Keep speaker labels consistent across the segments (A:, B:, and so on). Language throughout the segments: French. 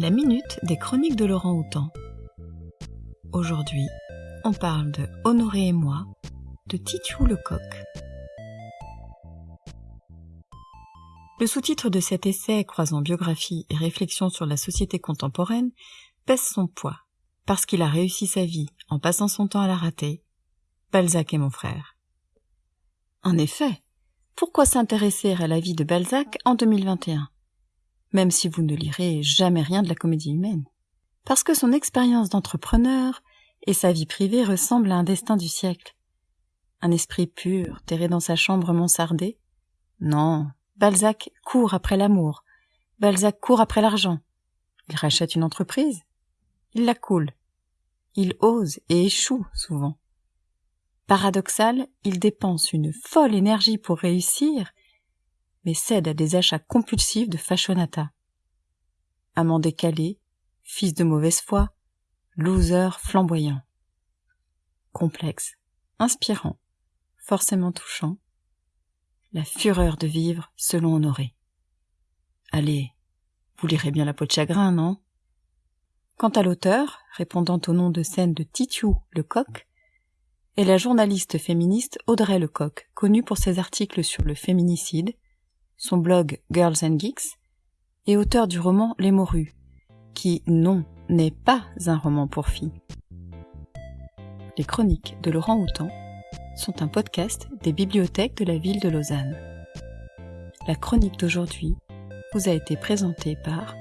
A: La minute des chroniques de Laurent Houtan. Aujourd'hui, on parle de Honoré et moi, de Titiou Lecoq. Le sous-titre de cet essai croisant biographie et réflexion sur la société contemporaine pèse son poids, parce qu'il a réussi sa vie en passant son temps à la rater. Balzac est mon frère. En effet, pourquoi s'intéresser à la vie de Balzac en 2021 Même si vous ne lirez jamais rien de la comédie humaine. Parce que son expérience d'entrepreneur et sa vie privée ressemblent à un destin du siècle. Un esprit pur, terré dans sa chambre mansardée Non, Balzac court après l'amour. Balzac court après l'argent. Il rachète une entreprise. Il la coule. Il ose et échoue souvent. Paradoxal, il dépense une folle énergie pour réussir, mais cède à des achats compulsifs de fashionata. Amant décalé, fils de mauvaise foi, loser flamboyant. Complexe, inspirant, forcément touchant. La fureur de vivre selon Honoré. Allez, vous lirez bien la peau de chagrin, non? Quant à l'auteur, répondant au nom de scène de Titiou le coq, est la journaliste féministe Audrey Lecoq, connue pour ses articles sur le féminicide, son blog Girls and Geeks, et auteur du roman Les Morues, qui, non, n'est pas un roman pour filles. Les chroniques de Laurent Houtan sont un podcast des bibliothèques de la ville de Lausanne. La chronique d'aujourd'hui vous a été présentée par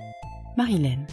A: Marilène.